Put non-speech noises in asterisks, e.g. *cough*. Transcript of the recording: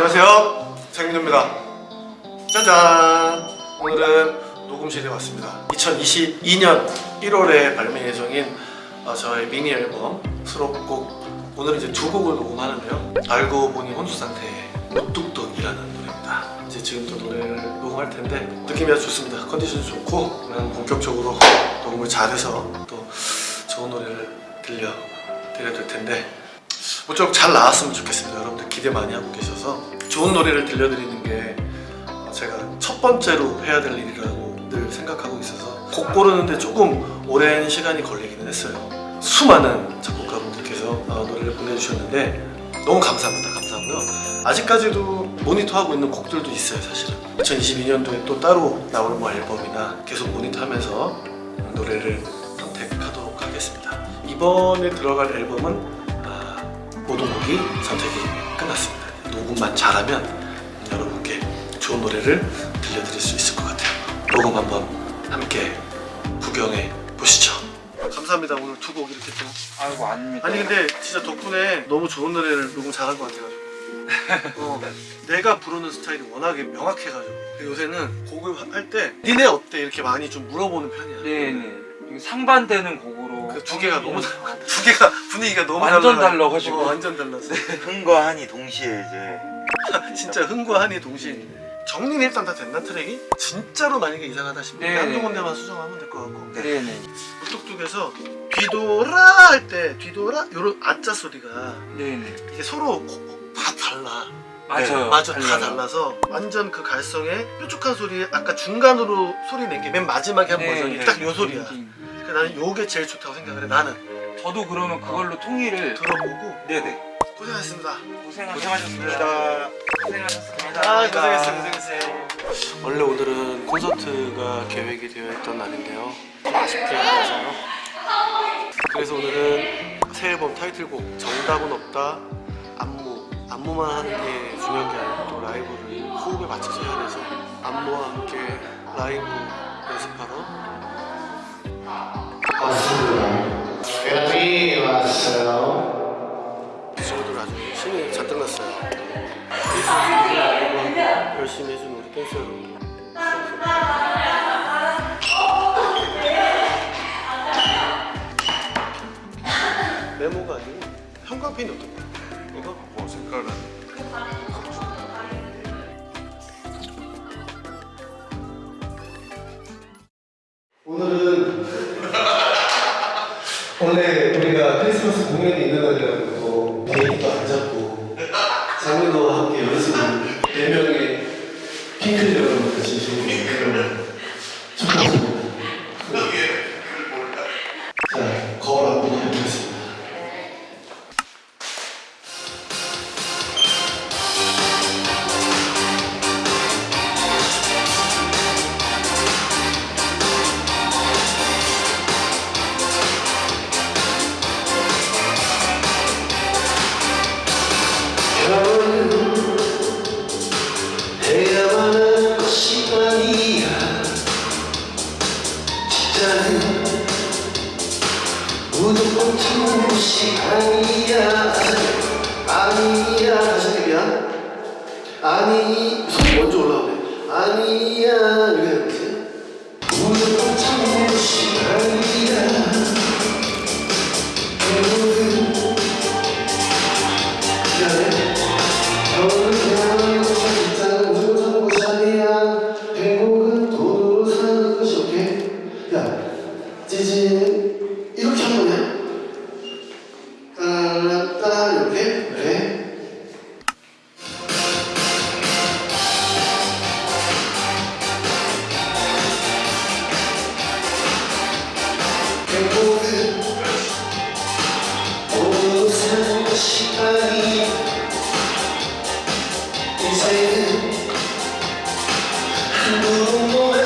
안녕하세요. 장민호입니다. 짜잔. 오늘은 녹음실에 왔습니다. 2022년 1월에 발매 예정인 어, 저의 미니 앨범 수록곡. 오늘은 이제 두 곡을 녹음하는데요. 알고 보니 혼수 상태의 무뚝뚝이라는 노래입니다. 이제 지금 또 노래를 녹음할 텐데 느낌이 아주 좋습니다. 컨디션이 좋고 그냥 본격적으로 녹음을 잘해서 또 좋은 노래를 들려 드려야 될 텐데 모쪼록 잘 나왔으면 좋겠습니다. 여러분들 기대 많이 하고 계셔서 좋은 노래를 들려드리는 게 어, 제가 첫 번째로 해야 될 일이라고 늘 생각하고 있어서 곡 고르는데 조금 오랜 시간이 걸리기는 했어요. 수많은 작곡가분들께서 어, 노래를 보내주셨는데 너무 감사합니다. 감사하고요. 아직까지도 모니터하고 있는 곡들도 있어요 사실은. 2022년도에 또 따로 나오는 뭐 앨범이나 계속 모니터하면서 노래를 선택하도록 하겠습니다. 이번에 들어갈 앨범은 아, 모든 곡이 선택이 끝났습니다. 녹음만 잘하면 여러분께 좋은 노래를 들려드릴 수 있을 것 같아요. 녹음 한번 함께 구경해 보시죠. 감사합니다. 오늘 두 곡 이렇게 또. 아이고 아닙니다. 아니 근데 진짜 덕분에 너무 좋은 노래를 녹음 잘한 것 같아가지고. *laughs* 어, 내가 부르는 스타일이 워낙에 명확해가지고 요새는 곡을 할 때 니네 어때 이렇게 많이 좀 물어보는 편이야. 네네. 이거 상반되는 곡으로 그 두 개가 너무 다 두 개가 분위기가 너무 완전 달라가지고. 어, 완전 달랐어. 흥과 한이 동시에 이제 *laughs* 진짜 흥과 한이 동시에 정리는 일단 다 됐나 트랙이? 진짜로 만약에 이상하다 싶으면 네. 한두 군데만 수정하면 될 것 같고 네네. 무뚝뚝에서 뒤돌아 할 때 뒤돌아 요런 아짜 소리가 네네. 이게 서로 고- 다 달라 맞아요. 맞아 다 달라요. 달라서 완전 그 갈성에 뾰족한 소리 아까 중간으로 소리 낸 게 맨 마지막에 한 네, 버전이 네. 딱요 소리야 음, 그래서 나는 요게 제일 좋다고 생각을 해 나는 저도 그러면 그걸로 통일을 들어보고 네네. 고생하셨습니다. 고생하셨습니다. 고생하셨습니다. 아 고생했어요. 고생했어요. 원래 오늘은 콘서트가 계획이 되어 있던 날인데요. 좀 아쉽게 돼서요. 그래서 오늘은 새 앨범 타이틀곡 정답은 없다 안무 안무만 하는 게 중요한 게 아니고 또 라이브를 호흡에 맞춰서 해야 돼서 안무와 함께 라이브 연습하러. 왔습니다 왔어요 친구들 아주 신이 잔뜩 났어요 열심히 해준 우리 댄서 여러분 메모가 아니고 형광펜이 어떤 거야? 이거? 뭐 색깔은 원래 우리가 크리스마스 공연이 있는 날이라고 진짜는 무조건 참는 시간이야 아니야 다시 할게요 아니 손이 먼저 올라오네 아니야 인생은 한 번만